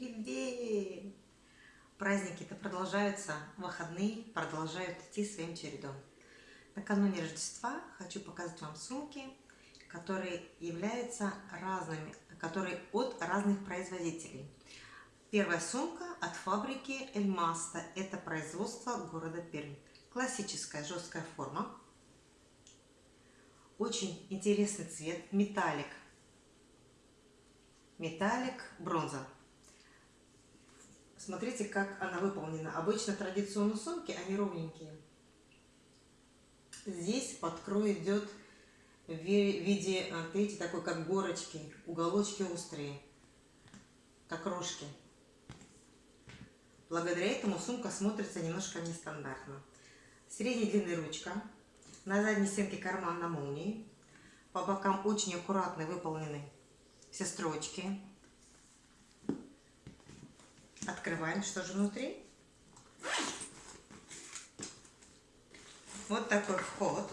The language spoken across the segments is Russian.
Привет! Праздники-то продолжаются, выходные продолжают идти своим чередом. Накануне Рождества хочу показать вам сумки, которые являются разными, которые от разных производителей. Первая сумка от фабрики Эльмаста. Это производство города Пермь. Классическая жесткая форма. Очень интересный цвет, металлик. Металлик, бронза. Смотрите, как она выполнена. Обычно традиционные сумки, они ровненькие. Здесь под крой идет в виде, видите, такой как горочки, уголочки острые, как рожки. Благодаря этому сумка смотрится немножко нестандартно. Средней длины ручка, на задней стенке карман на молнии, по бокам очень аккуратно выполнены все строчки, Открываем, что же внутри. Вот такой вход.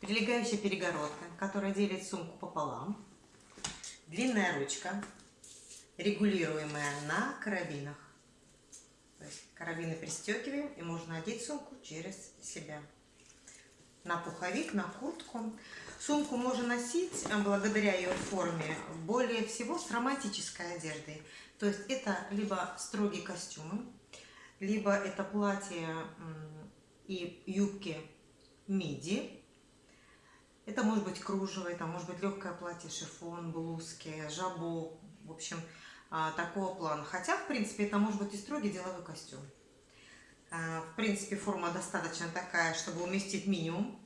Прилегающая перегородка, которая делит сумку пополам. Длинная ручка, регулируемая на карабинах. То есть карабины пристегиваем и можно одеть сумку через себя. На пуховик, на куртку. Сумку можно носить, э, благодаря ее форме, более всего с романтической одеждой. То есть это либо строгие костюмы, либо это платье и юбки миди. Это может быть кружево, это может быть легкое платье, шифон, блузки, жабо, в общем, а, такого плана. Хотя, в принципе, это может быть и строгий деловой костюм. А, в принципе, форма достаточно такая, чтобы уместить минимум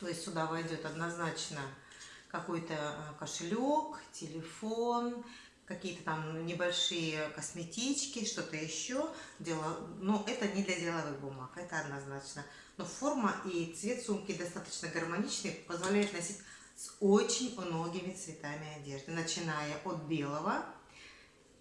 то есть сюда войдет однозначно какой-то э, кошелек, телефон, какие-то там небольшие косметички, что-то еще. Дело, но это не для деловых бумаг, это однозначно. Но форма и цвет сумки достаточно гармоничный, позволяет носить с очень многими цветами одежды, начиная от белого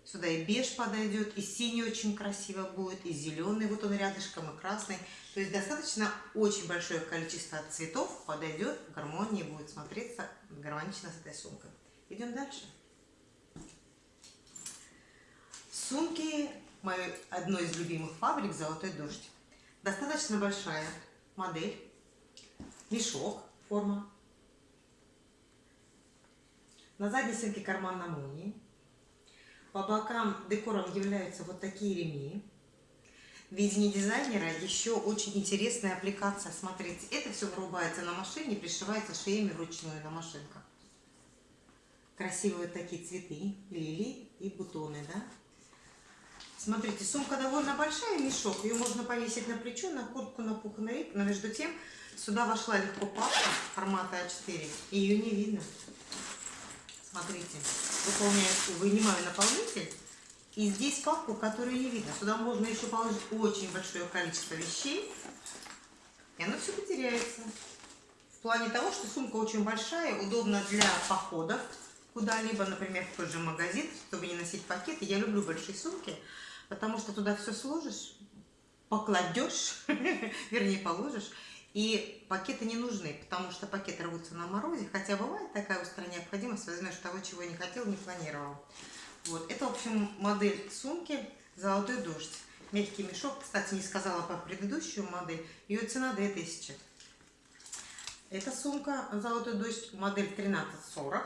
Сюда и беж подойдет, и синий очень красиво будет, и зеленый, вот он рядышком, и красный. То есть достаточно очень большое количество цветов подойдет, в гармонии будет смотреться гармонично с этой сумкой. Идем дальше. Сумки моей одной из любимых фабрик «Золотой дождь». Достаточно большая модель, мешок, форма. На задней стенке карман на молнии. По бокам декором являются вот такие ремни. В видении дизайнера еще очень интересная аппликация. Смотрите, это все вырубается на машине, пришивается шеями вручную на машинках. Красивые такие цветы, лилии и бутоны, да? Смотрите, сумка довольно большая, мешок. Ее можно повесить на плечо, на куртку, на пуховик. Но между тем сюда вошла легко папка формата А4. И ее не видно. Смотрите, выполняю, вынимаю наполнитель. И здесь папку, которую не видно. Сюда можно еще положить очень большое количество вещей. И оно все потеряется. В плане того, что сумка очень большая, удобна для походов куда-либо, например, в тот же магазин, чтобы не носить пакеты. Я люблю большие сумки, потому что туда все сложишь, покладешь, вернее положишь, и пакеты не нужны, потому что пакеты рвутся на морозе, хотя бывает такая острая необходимость, возьмешь того, чего не хотел, не планировал. Вот, это, в общем, модель сумки «Золотой дождь». Мягкий мешок, кстати, не сказала по предыдущую модель, ее цена 2000. Эта сумка «Золотой дождь» модель 1340.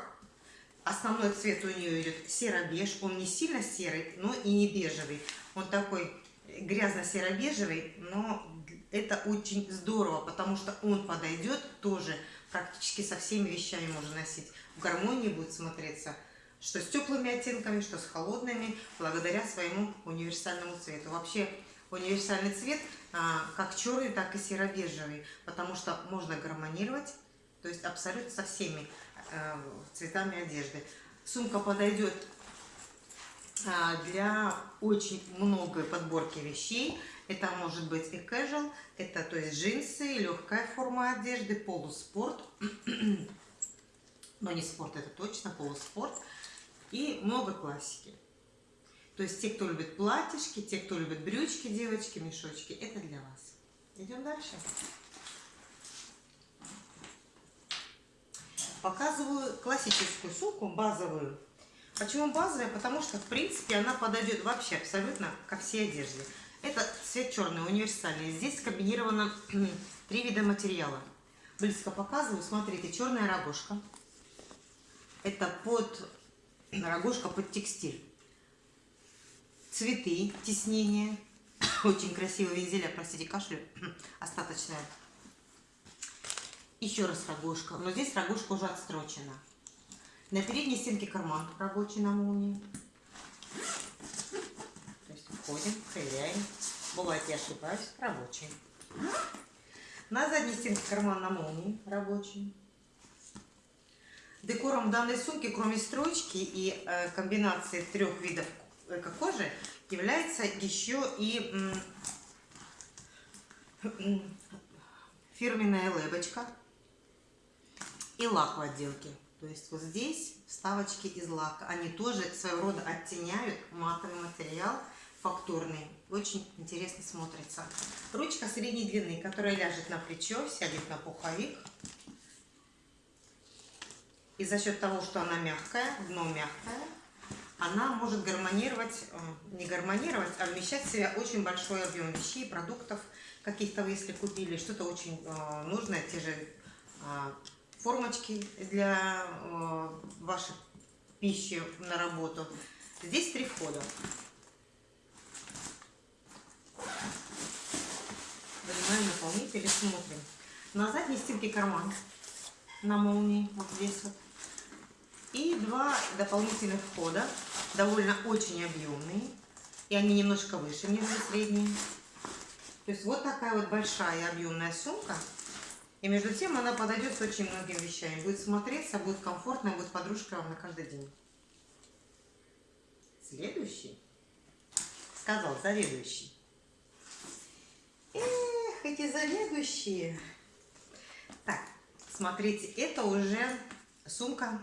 Основной цвет у нее идет серо-беж, он не сильно серый, но и не бежевый. Он такой грязно-серо-бежевый, но это очень здорово, потому что он подойдет тоже практически со всеми вещами можно носить. В гармонии будет смотреться, что с теплыми оттенками, что с холодными, благодаря своему универсальному цвету. Вообще универсальный цвет а, как черный, так и серо-бежевый, потому что можно гармонировать, то есть абсолютно со всеми а, цветами одежды. Сумка подойдет а, для очень многой подборки вещей. Это может быть и casual, это то есть джинсы, легкая форма одежды, полуспорт. Но не спорт, это точно полуспорт. И много классики. То есть те, кто любит платьишки, те, кто любит брючки, девочки, мешочки, это для вас. Идем дальше. Показываю классическую сумку, базовую, Почему базовая? Потому что, в принципе, она подойдет вообще абсолютно ко всей одежде. Это цвет черный, универсальный. Здесь комбинировано три вида материала. Близко показываю. Смотрите, черная рогожка. Это под рогожка под текстиль. Цветы, тиснение. Очень красивые вензеля, простите, кашлю. Остаточная. Еще раз рогожка. Но здесь рогожка уже отстрочена. На передней стенке карман рабочий на молнии. Входим, проверяем. Бывает, я ошибаюсь, рабочий. На задней стенке карман на молнии рабочий. Декором данной сумки, кроме строчки и э, комбинации трех видов эко-кожи, является еще и фирменная лебочка и лак в отделке. То есть вот здесь вставочки из лака. Они тоже своего рода оттеняют матовый материал фактурный. Очень интересно смотрится. Ручка средней длины, которая ляжет на плечо, сядет на пуховик. И за счет того, что она мягкая, дно мягкое, она может гармонировать, э, не гармонировать, а вмещать в себя очень большой объем вещей, продуктов, каких-то вы если купили, что-то очень э, нужное, те же э, формочки для вашей пищи на работу. Здесь три входа. Вынимаем наполнитель смотрим. На задней стенке карман на молнии, вот здесь вот. И два дополнительных входа, довольно очень объемные. И они немножко выше, нежели средние. То есть вот такая вот большая объемная сумка и между тем она подойдет с очень многим вещами. Будет смотреться, будет комфортно, будет подружка вам на каждый день. Следующий. Сказал заведующий. Эти заведующие. Так, смотрите, это уже сумка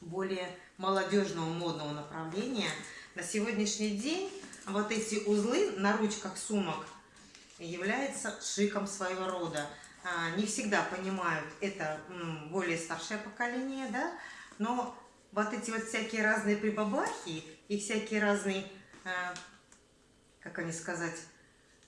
более молодежного модного направления. На сегодняшний день вот эти узлы на ручках сумок являются шиком своего рода. А, не всегда понимают это более старшее поколение, да, но вот эти вот всякие разные прибабахи и всякие разные, а, как они сказать,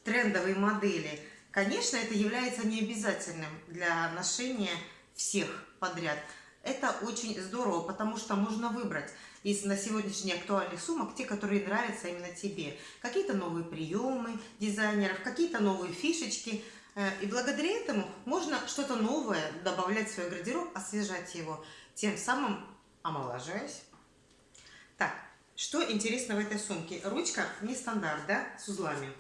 трендовые модели, конечно, это является необязательным для ношения всех подряд. Это очень здорово, потому что можно выбрать из на сегодняшний актуальных сумок те, которые нравятся именно тебе. Какие-то новые приемы дизайнеров, какие-то новые фишечки – Э, и благодаря этому можно что-то новое добавлять в свой гардероб, освежать его, тем самым омолаживаясь. Так, что интересно в этой сумке? Ручка не стандарт, да, с узлами.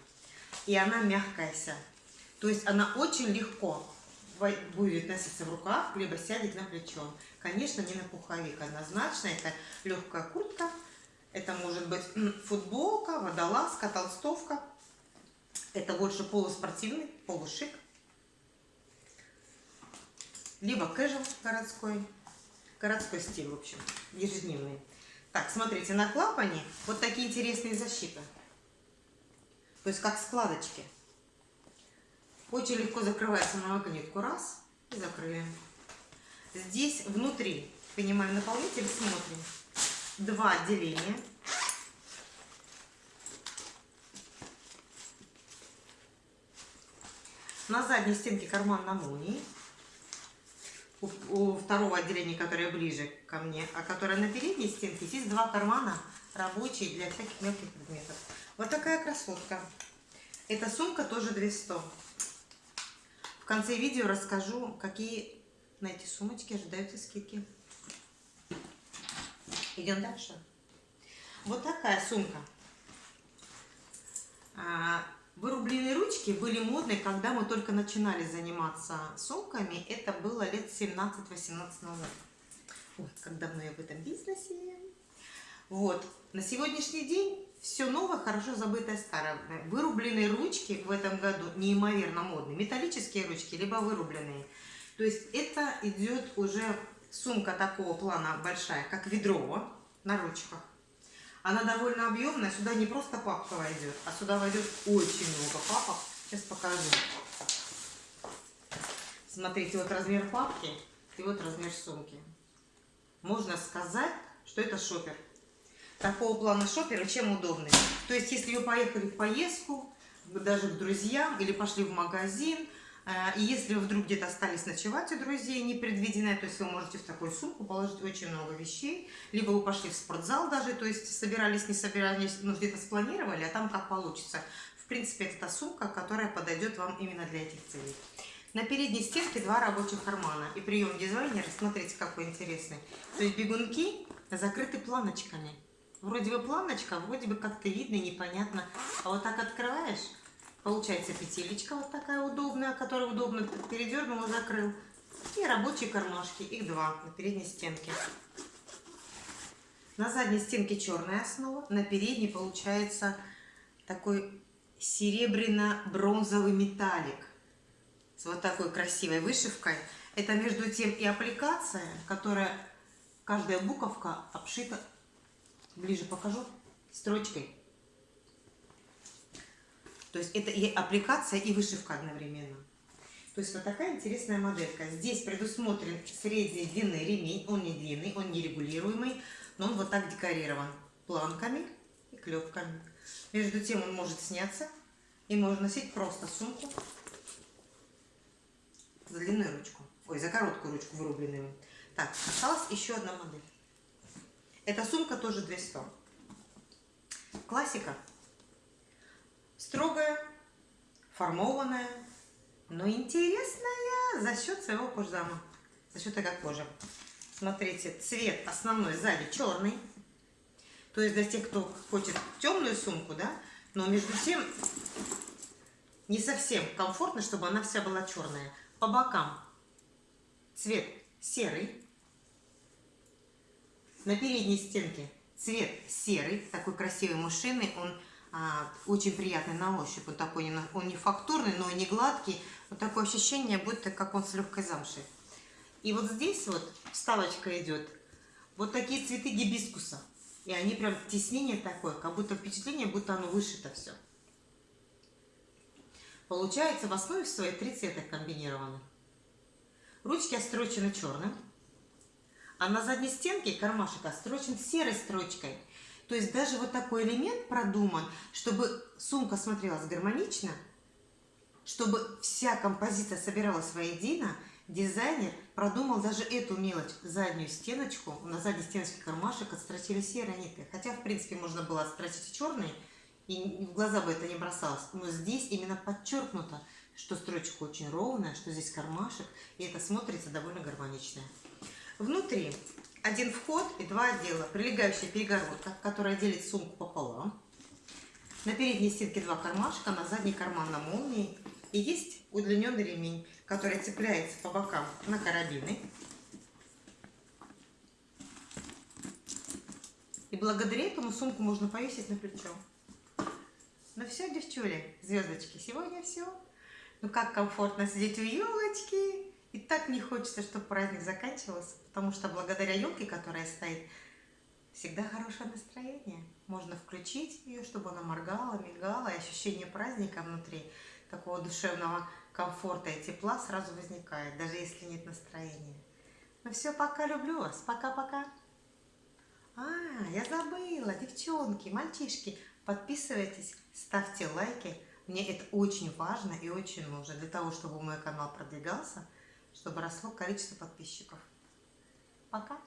И она мягкая вся. То есть она очень легко будет носиться в руках, либо сядет на плечо. Конечно, не на пуховик, однозначно. Это легкая куртка, это может быть футболка, водолазка, толстовка. Это больше полуспортивный, полушик. Либо кэжуал городской. Городской стиль, в общем, ежедневный. Так, смотрите, на клапане вот такие интересные защиты. То есть как складочки. Очень легко закрывается на магнитку. Раз. И закрыли. Здесь внутри, понимаем наполнитель, смотрим. Два отделения. На задней стенке карман на молнии. У, у второго отделения, которое ближе ко мне, а которое на передней стенке, здесь два кармана рабочие для всяких мелких предметов. Вот такая красотка. Эта сумка тоже 200. В конце видео расскажу, какие на эти сумочки ожидаются скидки. Идем дальше. Вот такая сумка. А, Вырубленные ручки были модны, когда мы только начинали заниматься сумками. Это было лет 17-18 назад. Ой, как давно я в этом бизнесе. Вот. На сегодняшний день все новое, хорошо забытое старое. Вырубленные ручки в этом году неимоверно модные. Металлические ручки, либо вырубленные. То есть это идет уже сумка такого плана большая, как ведро на ручках. Она довольно объемная. Сюда не просто папка войдет, а сюда войдет очень много папок. Сейчас покажу. Смотрите, вот размер папки и вот размер сумки. Можно сказать, что это шопер. Такого плана шоперы чем удобны. То есть, если вы поехали в поездку, даже к друзьям, или пошли в магазин, э, и если вы вдруг где-то остались ночевать у друзей непредвиденное, то есть вы можете в такую сумку положить очень много вещей, либо вы пошли в спортзал даже, то есть собирались, не собирались, ну где-то спланировали, а там как получится. В принципе, это та сумка, которая подойдет вам именно для этих целей. На передней стенке два рабочих кармана. И прием дизайнера, смотрите, какой интересный. То есть бегунки закрыты планочками. Вроде бы планочка, вроде бы как-то видно, непонятно. А вот так открываешь, получается петелечка вот такая удобная, которую удобно передернул и закрыл. И рабочие кармашки, их два на передней стенке. На задней стенке черная основа, на передней получается такой серебряно-бронзовый металлик с вот такой красивой вышивкой. Это между тем и аппликация, которая каждая буковка обшита ближе покажу, строчкой. То есть это и аппликация, и вышивка одновременно. То есть вот такая интересная моделька. Здесь предусмотрен средней длины ремень. Он не длинный, он не регулируемый, но он вот так декорирован планками и клепками. Между тем он может сняться и можно носить просто сумку за длинную ручку. Ой, за короткую ручку вырубленную. Так, осталась еще одна модель. Эта сумка тоже 200. Классика. Строгая, формованная, но интересная за счет своего кожзама. За счет этой кожи. Смотрите, цвет основной сзади черный. То есть для тех, кто хочет темную сумку, да, но между тем не совсем комфортно, чтобы она вся была черная. По бокам цвет серый, на передней стенке цвет серый, такой красивый мышиный, он а, очень приятный на ощупь, он такой, он не фактурный, но и не гладкий, вот такое ощущение, будто как он с легкой замшей. И вот здесь вот вставочка идет, вот такие цветы гибискуса, и они прям теснение такое, как будто впечатление, будто оно вышито все. Получается в основе своей три цвета комбинированы. Ручки острочены черным, а на задней стенке кармашек острочен серой строчкой. То есть даже вот такой элемент продуман, чтобы сумка смотрелась гармонично, чтобы вся композиция собиралась воедино, дизайнер продумал даже эту мелочь, заднюю стеночку, на задней стеночке кармашек отстрочили серой ниткой. Хотя, в принципе, можно было отстрочить и черный, и в глаза бы это не бросалось. Но здесь именно подчеркнуто, что строчка очень ровная, что здесь кармашек, и это смотрится довольно гармонично. Внутри один вход и два отдела. Прилегающая перегородка, которая делит сумку пополам. На передней стенке два кармашка, на задней карман на молнии. И есть удлиненный ремень, который цепляется по бокам на карабины. И благодаря этому сумку можно повесить на плечо. Ну все, девчули, звездочки, сегодня все. Ну как комфортно сидеть у елочки. И так не хочется, чтобы праздник заканчивался, потому что благодаря елке, которая стоит, всегда хорошее настроение. Можно включить ее, чтобы она моргала, мигала, и ощущение праздника внутри, такого душевного комфорта и тепла сразу возникает, даже если нет настроения. Ну все, пока, люблю вас, пока-пока. А, я забыла, девчонки, мальчишки, подписывайтесь, ставьте лайки. Мне это очень важно и очень нужно для того, чтобы мой канал продвигался, чтобы росло количество подписчиков. Пока.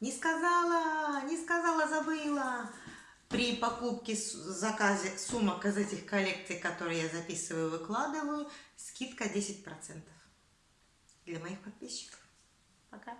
Не сказала, не сказала, забыла. При покупке, заказе сумок из этих коллекций, которые я записываю, выкладываю, скидка 10% для моих подписчиков. Пока.